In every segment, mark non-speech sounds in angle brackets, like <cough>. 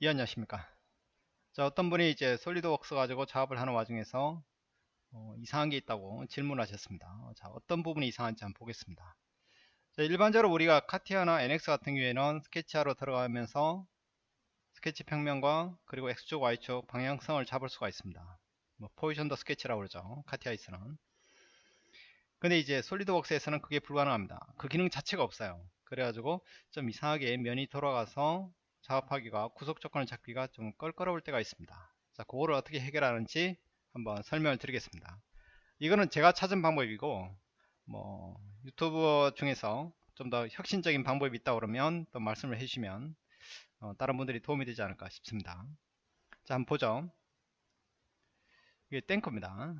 예 안녕하십니까. 자 어떤 분이 이제 솔리드웍스 가지고 작업을 하는 와중에서 어, 이상한 게 있다고 질문하셨습니다. 자 어떤 부분이 이상한지 한번 보겠습니다. 자, 일반적으로 우리가 카티아나 NX 같은 경우에는 스케치하러 들어가면서 스케치 평면과 그리고 X축 Y축 방향성을 잡을 수가 있습니다. 뭐 positioned sketch라고 그러죠. 카티아에서는. 근데 이제 솔리드웍스에서는 그게 불가능합니다. 그 기능 자체가 없어요. 그래가지고 좀 이상하게 면이 돌아가서 작업하기가 구속 조건을 잡기가 좀 껄끄러울 때가 있습니다. 자 그거를 어떻게 해결하는지 한번 설명을 드리겠습니다. 이거는 제가 찾은 방법이고 뭐 유튜브 중에서 좀 더 혁신적인 방법이 있다 그러면 또 말씀을 해주시면 어, 다른 분들이 도움이 되지 않을까 싶습니다. 자 한번 보죠. 이게 탱커입니다.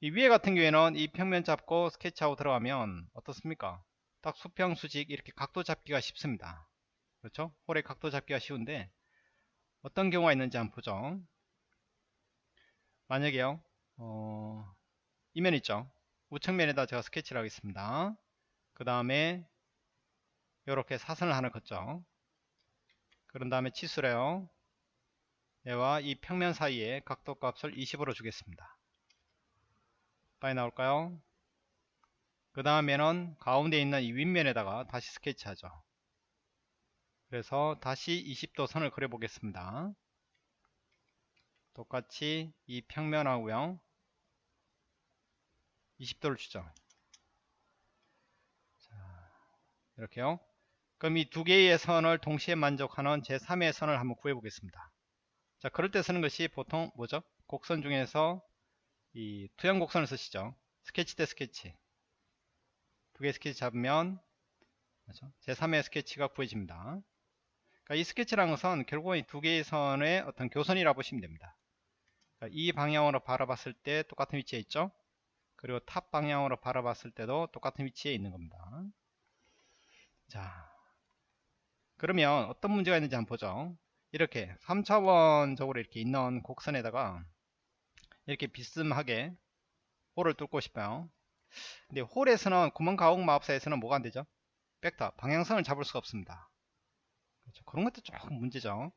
이 위에 같은 경우에는 이 평면 잡고 스케치하고 들어가면 어떻습니까? 딱 수평 수직 이렇게 각도 잡기가 쉽습니다 그렇죠? 홀의 각도 잡기가 쉬운데 어떤 경우가 있는지 한번 보죠. 만약에요. 어, 이면 있죠. 우측면에다 제가 스케치를 하겠습니다. 그 다음에 이렇게 사선을 하나 걷죠. 그런 다음에 치수래요. 얘와 이 평면 사이에 각도 값을 20으로 주겠습니다. 빨리 나올까요? 그 다음에는 가운데 있는 이 윗면에다가 다시 스케치하죠. 그래서 다시 20도 선을 그려 보겠습니다. 똑같이 이 평면하고요. 20도를 주죠 자, 이렇게요. 그럼 이 두 개의 선을 동시에 만족하는 제3의 선을 한번 구해 보겠습니다. 자 그럴 때 쓰는 것이 보통 뭐죠? 곡선 중에서 이 투영 곡선을 쓰시죠. 스케치 대 스케치. 두 개의 스케치 잡으면 제3의 스케치가 구해집니다 그러니까 이 스케치라는 것은 결국은 이 두 개의 선의 어떤 교선이라 보시면 됩니다. 그러니까 이 방향으로 바라봤을 때 똑같은 위치에 있죠. 그리고 top 방향으로 바라봤을 때도 똑같은 위치에 있는 겁니다. 자, 그러면 어떤 문제가 있는지 한번 보죠. 이렇게 3차원적으로 이렇게 있는 곡선에다가 이렇게 비스듬하게 홀을 뚫고 싶어요. 근데 홀에서는 구멍 가옥 마법사에서는 뭐가 안되죠? 벡터, 방향성을 잡을 수가 없습니다. 그렇죠. 그런 것도 조금 문제죠.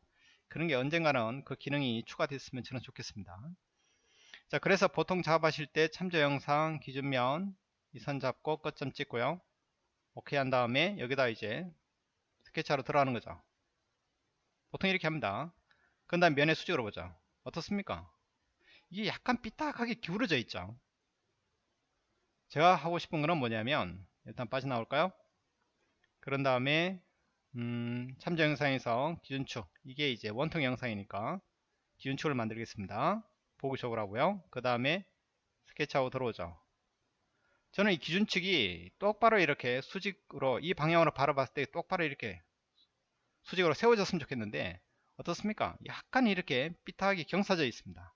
그런 게 언젠가는 그 기능이 추가됐으면 저는 좋겠습니다. 자, 그래서 보통 작업하실 때 참조 영상 기준면 이 선 잡고 끝점 찍고요. 오케이 한 다음에 여기다 이제 스케치하러 들어가는 거죠. 보통 이렇게 합니다. 그 다음 면의 수직으로 보죠. 어떻습니까? 이게 약간 삐딱하게 기울어져 있죠. 제가 하고 싶은 거는 뭐냐면 일단 빠져나올까요? 그런 다음에 음, 참조 영상에서 기준축. 이게 이제 원통 영상이니까 기준축을 만들겠습니다. 보기 적으로 하고요. 그 다음에 스케치하고 들어오죠. 저는 이 기준축이 똑바로 이렇게 수직으로 이 방향으로 바라봤을 때 똑바로 이렇게 수직으로 세워졌으면 좋겠는데 어떻습니까? 약간 이렇게 삐딱하게 경사져 있습니다.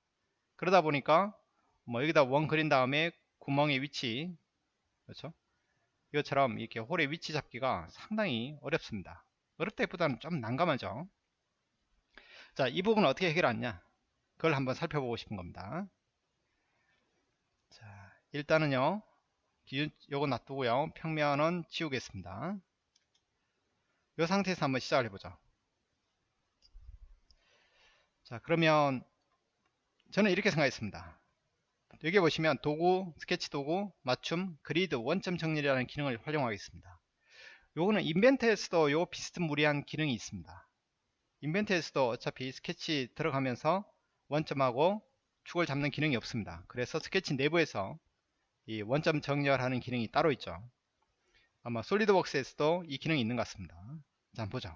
그러다 보니까 뭐 여기다 원 그린 다음에 구멍의 위치 그렇죠 이것처럼 이렇게 홀의 위치 잡기가 상당히 어렵습니다. 어렵다기보다는 좀 난감하죠. 자, 이 부분은 어떻게 해결하냐? 그걸 한번 살펴보고 싶은 겁니다. 자, 일단은요. 기준 요거 놔두고요. 평면은 지우겠습니다. 이 상태에서 한번 시작을 해보죠. 자, 그러면 저는 이렇게 생각했습니다. 여기 보시면 도구, 스케치 도구, 맞춤, 그리드, 원점 정렬이라는 기능을 활용하겠습니다. 요거는 인벤트에서도 요 비스무리한 기능이 있습니다. 인벤트에서도 어차피 스케치 들어가면서 원점하고 축을 잡는 기능이 없습니다. 그래서 스케치 내부에서 이 원점 정렬하는 기능이 따로 있죠. 아마 솔리드웍스에서도 이 기능이 있는 것 같습니다. 자, 보죠.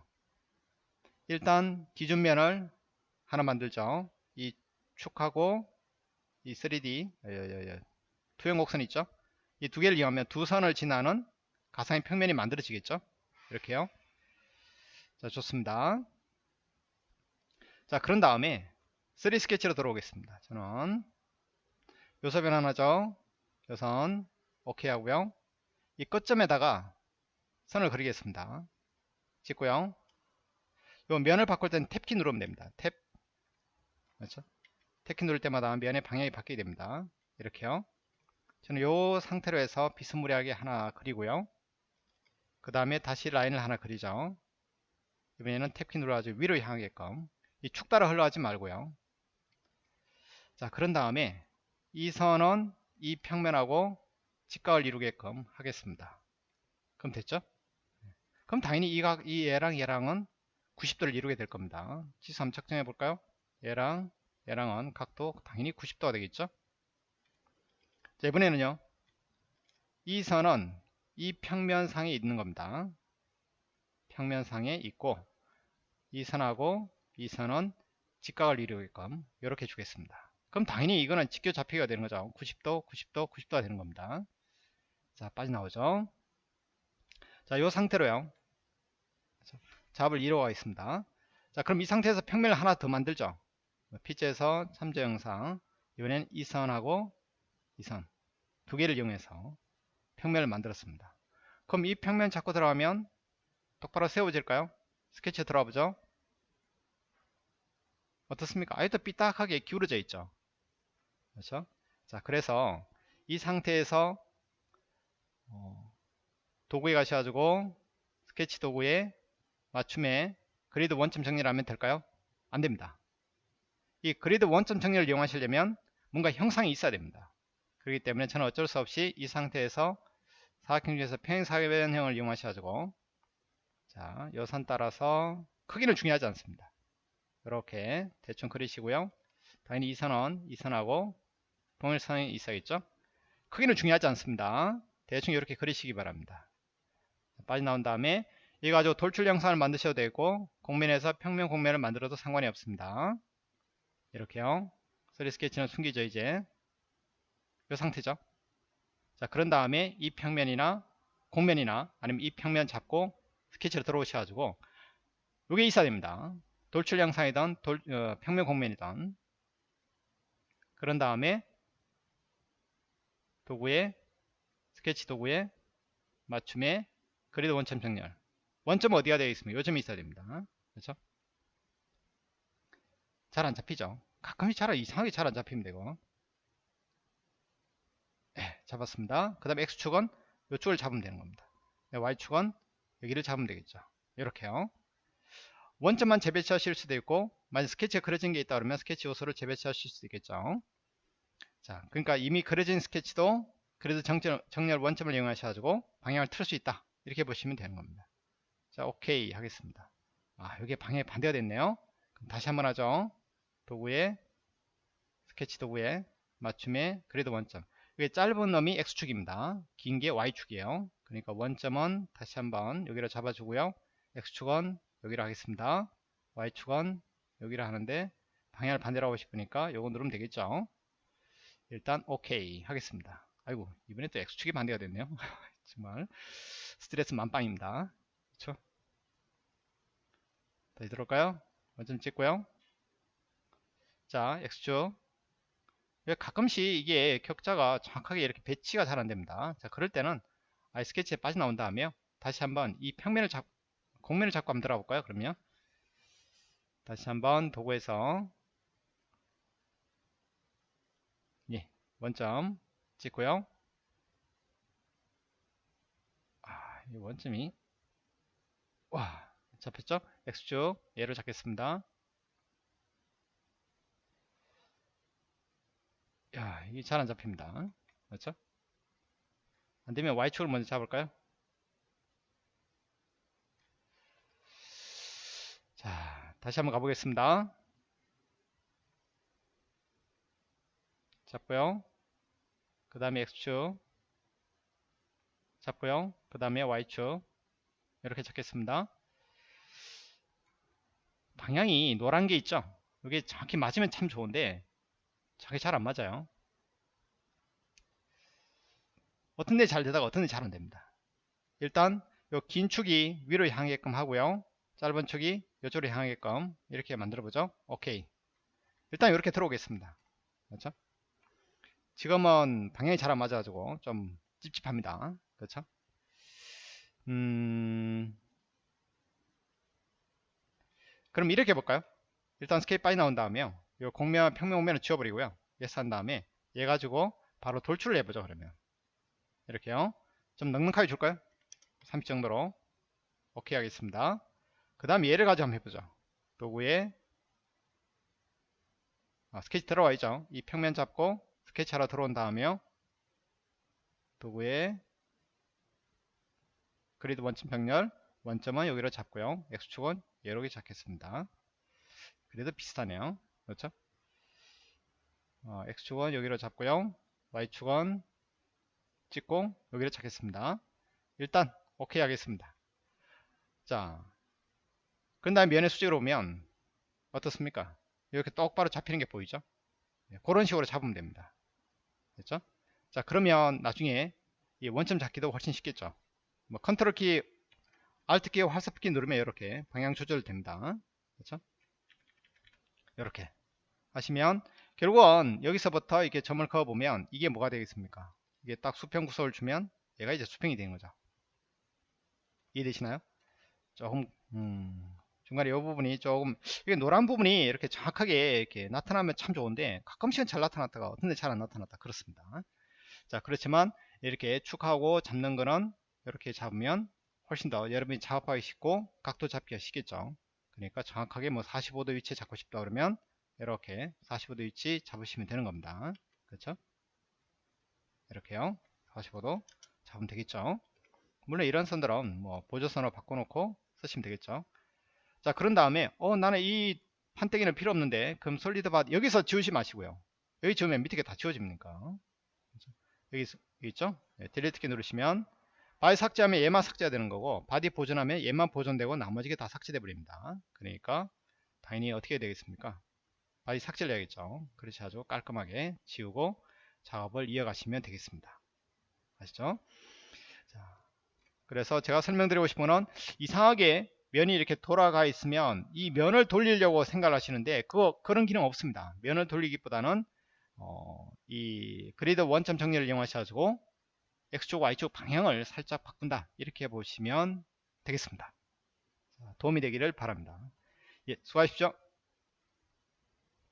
일단 기준면을 하나 만들죠. 이 축하고 이 3D 예, 예, 예. 투영 곡선 있죠? 이 두 개를 이용하면 두 선을 지나는 가상의 평면이 만들어지겠죠? 이렇게요. 자 좋습니다. 자 그런 다음에 3 스케치로 들어오겠습니다. 저는 요소변 하나죠? 요선 오케이 하고요. 이 끝점에다가 선을 그리겠습니다. 찍고요. 요 면을 바꿀 때는 탭키 누르면 됩니다. 탭. 그렇죠 태키 누를 때마다 면의 방향이 바뀌게 됩니다. 이렇게요. 저는 이 상태로 해서 비스무리하게 하나 그리고요. 그 다음에 다시 라인을 하나 그리죠. 이번에는 탭키 눌러가지고 위로 향하게끔 이 축 따라 흘러가지 말고요 자 그런 다음에 이 선은 이 평면하고 직각을 이루게끔 하겠습니다 그럼 됐죠 그럼 당연히 이, 각, 이 얘랑 얘랑은 90도를 이루게 될 겁니다 지수 한번 측정해 볼까요 얘랑 얘랑은 각도 당연히 90도가 되겠죠? 자 이번에는요. 이 선은 이 평면상에 있는 겁니다. 평면상에 있고 이 선하고 이 선은 직각을 이루게끔 이렇게 주겠습니다. 그럼 당연히 이거는 직교 잡히기가 되는 거죠. 90도 90도 90도가 되는 겁니다. 자 빠져나오죠. 자이 상태로요. 잡을 이루어가 있습니다. 자 그럼 이 상태에서 평면을 하나 더 만들죠 피지에서 참조 영상 이번엔 이 선하고 이 선. 두 개를 이용해서 평면을 만들었습니다. 그럼 이 평면 잡고 들어가면 똑바로 세워질까요? 스케치에 들어가 보죠. 어떻습니까? 아예 또 삐딱하게 기울어져 있죠? 그렇죠? 자 그래서 이 상태에서 어, 도구에 가셔가지고 스케치 도구에 맞춤에 그리드 원점 정리를 하면 될까요? 안됩니다 이 그리드 원점 정리를 이용하시려면 뭔가 형상이 있어야 됩니다 그렇기 때문에 저는 어쩔 수 없이 이 상태에서 사각형 중에서 평행사변형을 이용하셔가지고 자, 요 선 따라서 크기는 중요하지 않습니다. 이렇게 대충 그리시고요. 당연히 이 선은 이 선하고 동일선이 있어야겠죠. 크기는 중요하지 않습니다. 대충 이렇게 그리시기 바랍니다. 빠져나온 다음에 이거 가지고 돌출 영상을 만드셔도 되고 공면에서 평면 공면을 만들어도 상관이 없습니다. 이렇게요. 3D 스케치는 숨기죠 이제. 이 상태죠? 자 그런 다음에 이 평면이나 공면이나 아니면 이 평면 잡고 스케치로 들어오셔가지고 이게 있어야 됩니다. 돌출 영상이든 돌, 어, 평면 공면이든 그런 다음에 도구에 스케치 도구에 맞춤에 그리드 원점 정렬. 원점 어디가 되어 있습니까? 요점이 있어야 됩니다. 그렇죠 잘 안 잡히죠 가끔씩 잘 이상하게 잘 안 잡히면 되고 네, 잡았습니다. 그 다음에 X축은 이쪽을 잡으면 되는 겁니다. 네, Y축은 여기를 잡으면 되겠죠. 이렇게요. 원점만 재배치하실 수도 있고 만약 스케치가 그려진 게 있다 그러면 스케치 요소를 재배치하실 수도 있겠죠. 자, 그러니까 이미 그려진 스케치도 그래도 정렬, 정렬 원점을 이용하셔가지고 방향을 틀 수 있다. 이렇게 보시면 되는 겁니다. 자, 오케이 하겠습니다. 아, 여기에 방향이 반대가 됐네요. 그럼 다시 한번 하죠. 도구에 스케치 도구에 맞춤에 그래도 원점. 이게 짧은 놈이 x축입니다. 긴 게 y축이에요. 그러니까 원점은 다시 한번 여기로 잡아주고요. x축은 여기로 하겠습니다. y축은 여기로 하는데 방향을 반대로 하고 싶으니까 요거 누르면 되겠죠. 일단 오케이 하겠습니다. 아이고 이번에 또 x축이 반대가 됐네요. <laughs> 정말 스트레스 만빵입니다. 그렇죠? 다시 들어올까요? 원점 찍고요. 자 x축 가끔씩 이게 격자가 정확하게 이렇게 배치가 잘 안됩니다. 자 그럴 때는 아이 스케치에 빠져나온 다음에요 다시 한번 이 평면을 잡 공면을 잡고 한번 들어가 볼까요 그러면? 다시 한번 도구에서 예 원점 찍고요. 아, 이 원점이 와 잡혔죠? X축 얘를 잡겠습니다 야, 이게 잘 안 잡힙니다. 그렇죠? 안 되면 Y축을 먼저 잡을까요? 자, 다시 한번 가보겠습니다. 잡고요. 그 다음에 X축 잡고요. 그 다음에 Y축 이렇게 잡겠습니다. 방향이 노란 게 있죠? 이게 정확히 맞으면 참 좋은데 자기 잘안 맞아요. 어떤 데 잘 되다가 어떤 데 잘 안 됩니다. 일단 요 긴 축이 위로 향하게끔 하고요. 짧은 축이 이쪽으로 향하게끔 이렇게 만들어 보죠. 오케이. 일단 이렇게 들어오겠습니다. 그렇죠? 지금은 방향이 잘 안 맞아가지고 좀 찝찝합니다. 그렇죠? 음... 그럼 이렇게 해볼까요? 일단 스케이프 빠이 나온 다음에요. 이 공면 평면 오면을 지워버리고요 예스 한 다음에 얘 가지고 바로 돌출을 해보죠 그러면 이렇게요 좀 넉넉하게 줄까요 30 정도로 오케이 하겠습니다 그 다음에 얘를 가지고 한번 해보죠. 도구에 아, 스케치 들어와 있죠. 이 평면 잡고 스케치 하러 들어온 다음에요. 도구에 그리드 원점 병렬 원점은 여기로 잡고요. X축은 이렇게 잡겠습니다. 그래도 비슷하네요. 그렇죠? 어, X축은 여기로 잡고요. Y축은 찍고 여기를 찾겠습니다. 일단 오케이 하겠습니다. 자, 그 다음에 면에 수직으로 보면 어떻습니까? 이렇게 똑바로 잡히는 게 보이죠? 네, 그런 식으로 잡으면 됩니다. 됐죠? 자, 그러면 나중에 이 원점 잡기도 훨씬 쉽겠죠? 뭐 컨트롤 키, Alt 키, 활섭 키 누르면 이렇게 방향 조절됩니다. 그렇죠? 이렇게 하시면 결국은 여기서부터 이렇게 점을 그어 보면 이게 뭐가 되겠습니까? 이게 딱 수평 구속을 주면 얘가 이제 수평이 되는 거죠. 이해되시나요? 조금 음, 중간에 이 부분이 조금 이게 노란 부분이 이렇게 정확하게 이렇게 나타나면 참 좋은데 가끔씩은 잘 나타났다가 어떤 데 잘 안 나타났다 그렇습니다. 자 그렇지만 이렇게 축하고 잡는 거는 이렇게 잡으면 훨씬 더 여러분이 작업하기 쉽고 각도 잡기가 쉽겠죠. 그러니까 정확하게 뭐 45도 위치에 잡고 싶다 그러면 이렇게 45도 위치 잡으시면 되는 겁니다. 그렇죠? 이렇게요. 45도 잡으면 되겠죠. 물론 이런 선들은 뭐 보조선으로 바꿔놓고 쓰시면 되겠죠. 자 그런 다음에 어 나는 이 판때기는 필요 없는데 그럼 solid body 여기서 지우지 마시고요. 여기 지우면 밑에 게 다 지워집니까? 여기, 여기 있죠? 네, delete 키 누르시면 바디 삭제하면 얘만 삭제가 되는 거고 바디 보존하면 얘만 보존되고 나머지가 다 삭제돼 버립니다. 그러니까 당연히 어떻게 되겠습니까? 바디 삭제를 해야겠죠. 그렇지 아주 깔끔하게 지우고 작업을 이어가시면 되겠습니다. 아시죠? 자, 그래서 제가 설명드리고 싶은 건 이상하게 면이 이렇게 돌아가 있으면 이 면을 돌리려고 생각을 하시는데 그거 그런 기능 없습니다. 면을 돌리기보다는 어, 이 그리드 원점 정렬을 이용하셔가지고 X축, Y축 방향을 살짝 바꾼다 이렇게 보시면 되겠습니다. 도움이 되기를 바랍니다. 예, 수고하십시오.